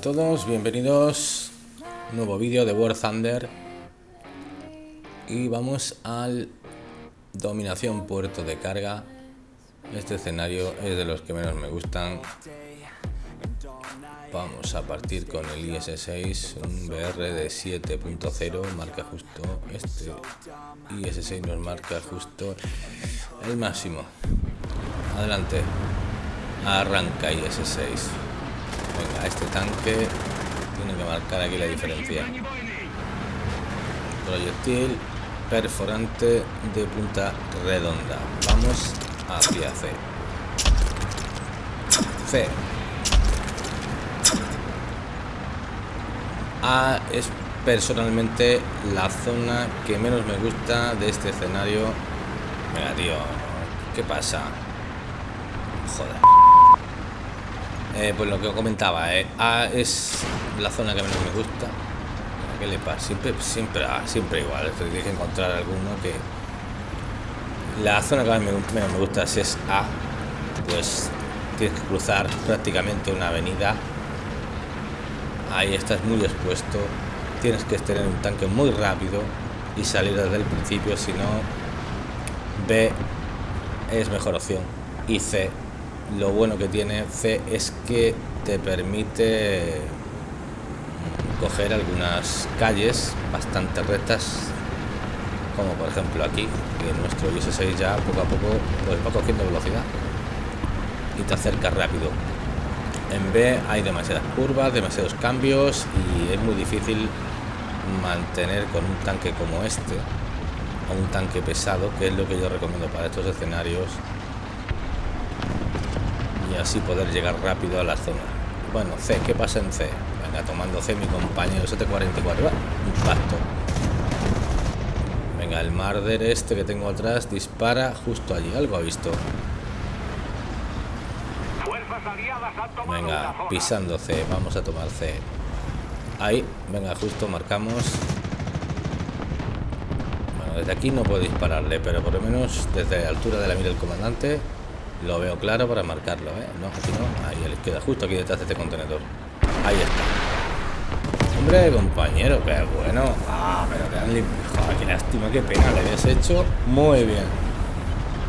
todos, bienvenidos. Nuevo vídeo de War Thunder. Y vamos al dominación puerto de carga. Este escenario es de los que menos me gustan. Vamos a partir con el IS-6 un BR de 7.0 marca justo este. IS-6 nos marca justo el máximo. Adelante. Arranca IS-6 Venga, este tanque tiene que marcar aquí la diferencia. Proyectil perforante de punta redonda. Vamos hacia C. C. A es personalmente la zona que menos me gusta de este escenario. Venga, tío. ¿Qué pasa? Joder. Eh, pues lo que comentaba, eh, A es la zona que menos me gusta. ¿Qué le pasa? Siempre, siempre, ah, siempre igual. Tienes que encontrar alguno que. La zona que menos me gusta si es A, pues tienes que cruzar prácticamente una avenida. Ahí estás muy expuesto. Tienes que tener un tanque muy rápido y salir desde el principio, si no, B es mejor opción. Y C lo bueno que tiene C es que te permite coger algunas calles bastante rectas como por ejemplo aquí que nuestro IS-6 ya poco a poco pues va cogiendo velocidad y te acerca rápido. En B hay demasiadas curvas demasiados cambios y es muy difícil mantener con un tanque como este a un tanque pesado que es lo que yo recomiendo para estos escenarios y así poder llegar rápido a la zona. Bueno, C, ¿qué pasa en C? Venga, tomando C mi compañero 744. Impacto. Venga, el Marder este que tengo atrás dispara justo allí. Algo ha visto. Venga, pisando C. Vamos a tomar C. Ahí, venga, justo marcamos. Bueno, desde aquí no puedo dispararle, pero por lo menos desde la altura de la mira del comandante lo veo claro para marcarlo, ¿eh? No, aquí no. Ahí a la izquierda, justo aquí detrás de este contenedor. Ahí está. Hombre, compañero, qué bueno. Ah, pero que han qué lástima, qué pena le habías hecho. Muy bien.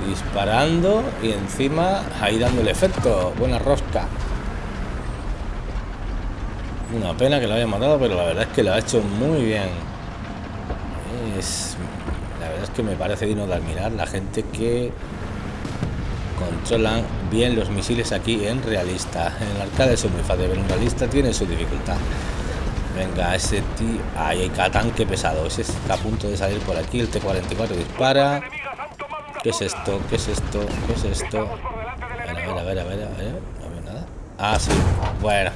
Disparando y encima ahí dando el efecto. Buena rosca. Una pena que lo haya matado, pero la verdad es que lo ha hecho muy bien. La verdad es que me parece digno de admirar la gente que controlan bien los misiles aquí en realista. En el arcade es muy fácil, pero en realista tiene su dificultad. Venga, ese tío... Ahí hay tanque pesado. Ese está a punto de salir por aquí. El T-44 dispara. ¿Qué es esto? ¿Qué es esto? ¿Qué es esto? A ver, a ver, a ver, a ver. A ver, nada. Ah, sí. Bueno.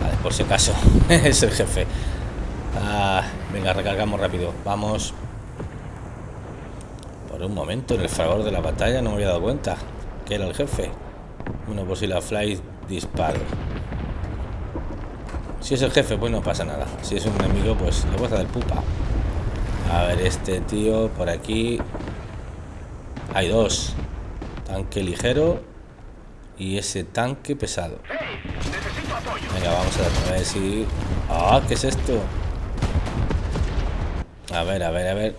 Vale, por si acaso. es el jefe. Ah, venga, recargamos rápido. Vamos. Por un momento, en el favor de la batalla, no me había dado cuenta que era el jefe. Bueno, por si la fly disparo. Si es el jefe, pues no pasa nada. Si es un enemigo, pues le voy a dar pupa. A ver, este tío por aquí. Hay dos. Tanque ligero y ese tanque pesado. Venga, vamos a ver si... ¡Ah! ¿Qué es esto? A ver, a ver, a ver.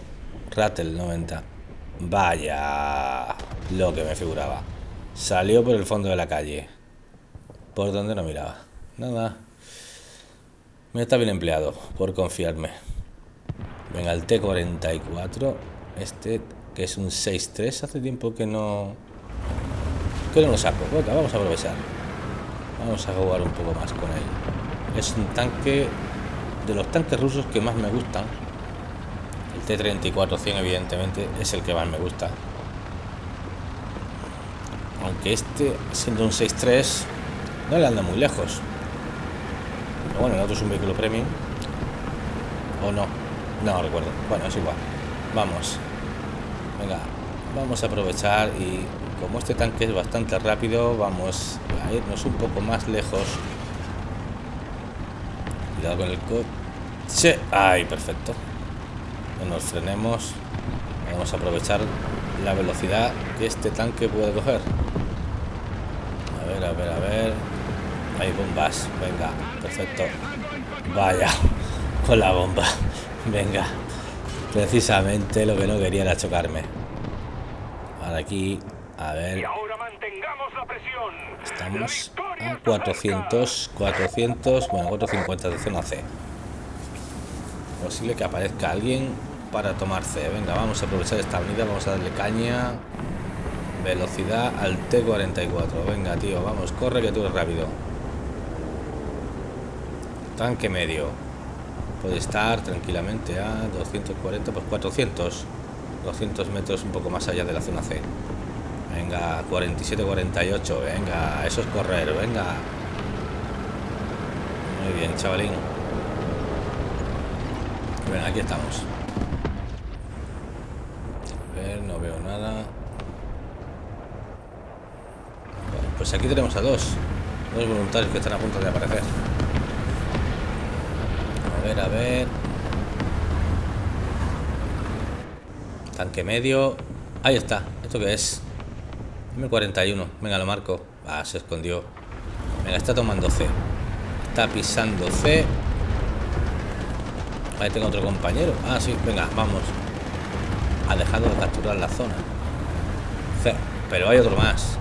Rattle 90. Vaya, lo que me figuraba. Salió por el fondo de la calle. Por donde no miraba. Nada. Me está bien empleado, por confiarme. Venga, el T-44. Este, que es un 6-3. Hace tiempo que no... Que no lo saco. Venga, vamos a aprovechar. Vamos a jugar un poco más con él. Es un tanque... De los tanques rusos que más me gustan T-34-100 evidentemente es el que más me gusta. Aunque este, siendo un 6.3, no le anda muy lejos. Pero bueno, el otro es un vehículo premium. ¿O no? No recuerdo. Bueno, es igual. Vamos. Venga, vamos a aprovechar y como este tanque es bastante rápido, vamos a irnos un poco más lejos. Cuidado con el coche. Ay, perfecto no nos frenemos vamos a aprovechar la velocidad que este tanque puede coger a ver a ver a ver Hay bombas. Venga, perfecto. Vaya, con la bomba. Venga. Precisamente lo que no quería era chocarme. Ahora aquí, a ver. Estamos a 400, 400, bueno, 450 de zona C. Posible que aparezca alguien para tomar C. Venga, vamos a aprovechar esta avenida, vamos a darle caña. Velocidad al T44. Venga, tío, vamos, corre que tú eres rápido. Tanque medio. Puede estar tranquilamente a 240, pues 400. 200 metros un poco más allá de la zona C. Venga, 47-48. Venga, eso es correr, venga. Muy bien, chavalín. Venga, aquí estamos. A ver, no veo nada. pues aquí tenemos a dos. Dos voluntarios que están a punto de aparecer. A ver, a ver. Tanque medio. Ahí está. ¿Esto qué es? M41. Venga, lo marco. Ah, se escondió. Venga, está tomando C. Está pisando C. Ahí tengo otro compañero. Ah, sí, venga, vamos. Ha dejado de capturar la zona. Pero hay otro más.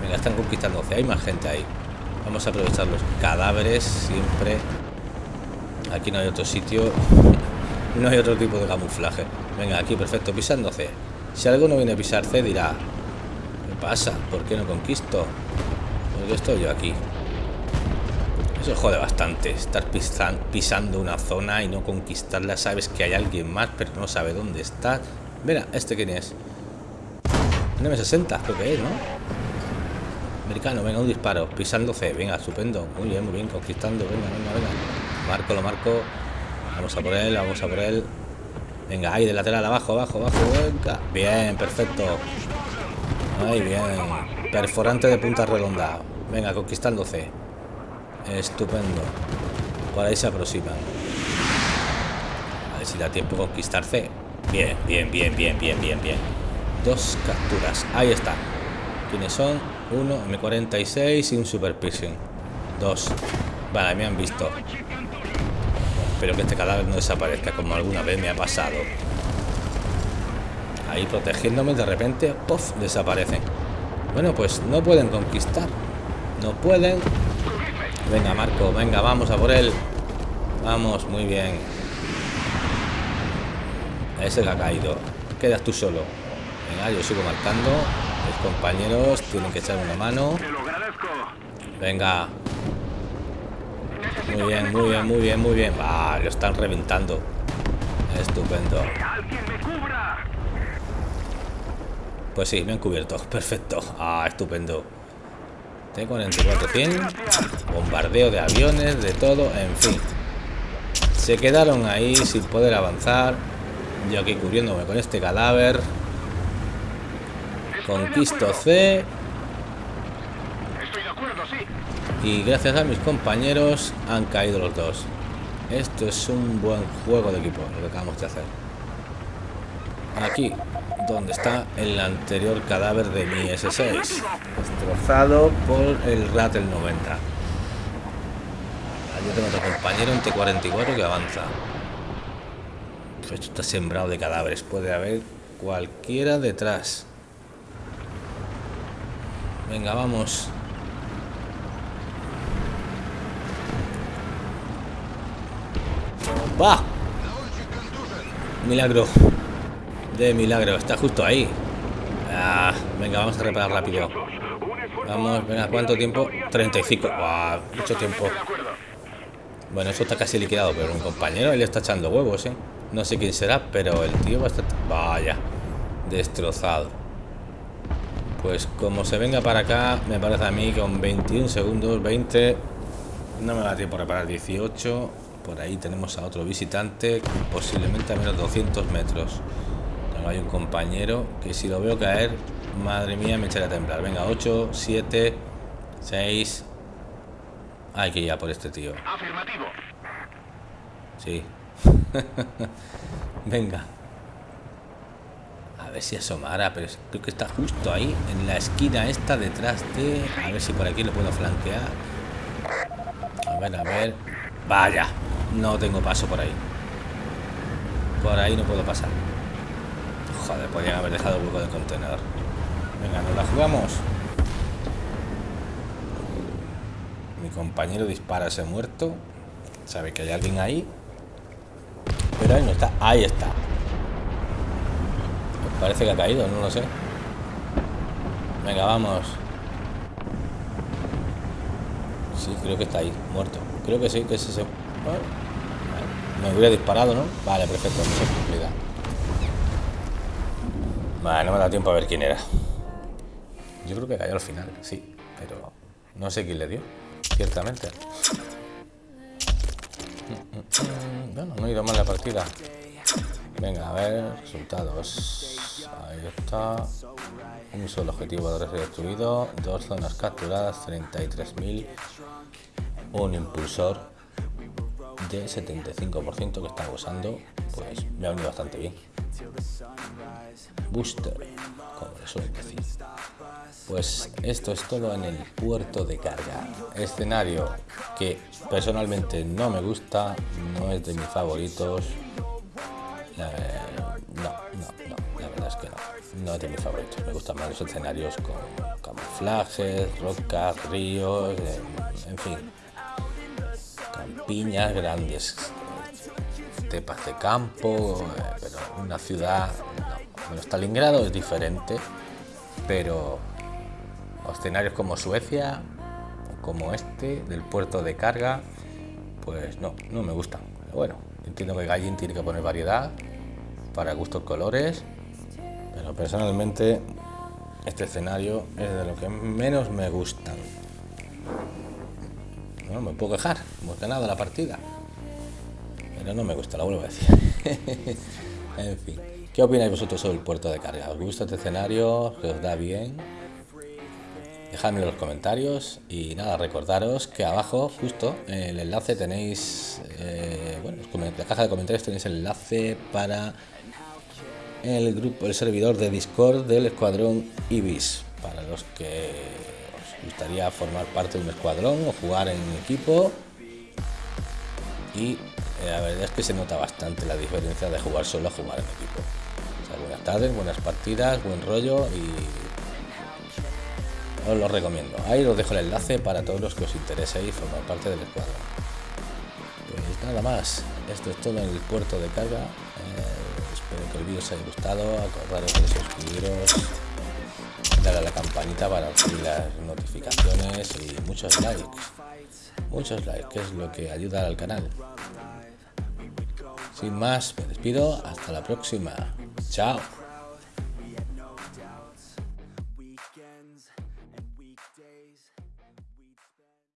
Venga, están conquistando. Hay más gente ahí. Vamos a aprovechar los cadáveres siempre. Aquí no hay otro sitio. No hay otro tipo de camuflaje. Venga, aquí perfecto, pisando C. Si alguno viene a pisar C dirá, pasa? ¿Por qué no conquisto? Porque estoy yo aquí. Eso jode bastante. Estar pisando una zona y no conquistarla. Sabes que hay alguien más, pero no sabe dónde está. Mira, ¿este quién es? Un M60, creo que es, ¿no? Americano, venga, un disparo. Pisando C. Venga, estupendo. Muy bien, muy bien. Conquistando. Venga, venga, venga. Marco, lo marco. Vamos a por él, vamos a por él. Venga, ahí de lateral, abajo, abajo, abajo. Venga. Bien, perfecto. Muy bien. Perforante de punta redonda. Venga, conquistando C. Estupendo. Por ahí se aproximan. A ver si da tiempo conquistar C. Bien, bien, bien, bien, bien, bien, bien. Dos capturas. Ahí está. ¿Quiénes son? Uno, M46 y un Super. Dos. Vale, me han visto. Espero que este cadáver no desaparezca como alguna vez me ha pasado ahí protegiéndome, de repente, ¡puff! desaparecen. Bueno, pues no pueden conquistar. No pueden. Venga, Marco, venga, vamos a por él. Vamos, muy bien. Ese que ha caído. Quedas tú solo. Venga, yo sigo marcando. Mis compañeros tienen que echar una mano. Venga. Muy bien, muy bien, muy bien, muy bien. Ah, lo están reventando. Estupendo. Pues sí, me han cubierto. Perfecto. Ah, estupendo. T-44-100. Bombardeo de aviones, de todo. En fin. Se quedaron ahí sin poder avanzar. Yo aquí cubriéndome con este cadáver. Conquisto C. Y gracias a mis compañeros han caído los dos. Esto es un buen juego de equipo, lo que acabamos de hacer. Aquí donde está el anterior cadáver de mi S6 destrozado por el Rattle 90 yo tengo otro compañero en T44 que avanza. Esto está sembrado de cadáveres. Puede haber cualquiera detrás. Venga vamos. Va milagro de milagro, está justo ahí. Ah, venga, vamos a reparar rápido. Vamos, venga, ¿cuánto tiempo? 35. mucho tiempo. Bueno, eso está casi liquidado, pero un compañero le está echando huevos, ¿eh? No sé quién será, pero el tío va a estar... Vaya, destrozado. Pues como se venga para acá, me parece a mí con 21 segundos, 20... No me da tiempo a reparar 18. Por ahí tenemos a otro visitante, posiblemente a menos 200 metros hay un compañero que si lo veo caer, madre mía, me echaré a temblar. Venga, 8, 7, 6. Hay que ir a por este tío. Afirmativo. Sí. Venga. A ver si asomara, pero creo que está justo ahí, en la esquina esta, detrás de... A ver si por aquí lo puedo flanquear. ver, a ver. Vaya, no tengo paso por ahí. Por ahí no puedo pasar. Joder, podrían haber dejado el hueco del contenedor. Venga, nos la jugamos. Mi compañero dispara ese muerto. Sabe que hay alguien ahí. Pero ahí no está. Ahí está. Parece que ha caído, no lo sé. Venga, vamos. Sí, creo que está ahí, muerto. Creo que sí, que es ese. Me hubiera disparado, ¿no? Vale, perfecto, no Vale, no me da tiempo a ver quién era. Yo creo que cayó al final, sí, pero no sé quién le dio, ciertamente. Bueno, no he ido mal la partida. Venga, a ver, resultados. Ahí está. Un solo objetivo de destruido, dos zonas capturadas, 33.000. Un impulsor de 75% que está usando, pues me ha venido bastante bien. Booster. Pues esto es todo en el puerto de carga. Escenario que personalmente no me gusta, no es de mis favoritos. Eh, no, no, no, la verdad es que no. No es de mis favoritos. Me gustan más los escenarios con camuflajes, rocas, ríos, en fin piñas grandes, tepas de campo, pero una ciudad, no. Bueno, Stalingrado es diferente, pero escenarios como Suecia, como este, del puerto de carga, pues no, no me gustan. bueno, entiendo que Gallin tiene que poner variedad para gustos colores, pero personalmente este escenario es de lo que menos me gustan. No me puedo quejar, hemos ganado la partida. Pero no me gusta, la vuelvo a decir. en fin. ¿Qué opináis vosotros sobre el puerto de carga? ¿Os gusta este escenario? ¿Os da bien? Dejadme en los comentarios y nada, recordaros que abajo, justo, en el enlace tenéis, eh, bueno, en la caja de comentarios tenéis el enlace para el grupo, el servidor de Discord del Escuadrón Ibis, para los que gustaría formar parte de un escuadrón o jugar en equipo y la verdad es que se nota bastante la diferencia de jugar solo a jugar en equipo. buenas tardes, buenas partidas, buen rollo y os lo recomiendo. Ahí os dejo el enlace para todos los que os y formar parte del escuadrón. Pues nada más, esto es todo en el puerto de carga. Eh, espero que el vídeo os haya gustado, acordaros de suscribiros darle a la campanita para recibir las notificaciones y muchos likes. Muchos likes, que es lo que ayuda al canal. Sin más, me despido. Hasta la próxima. Chao.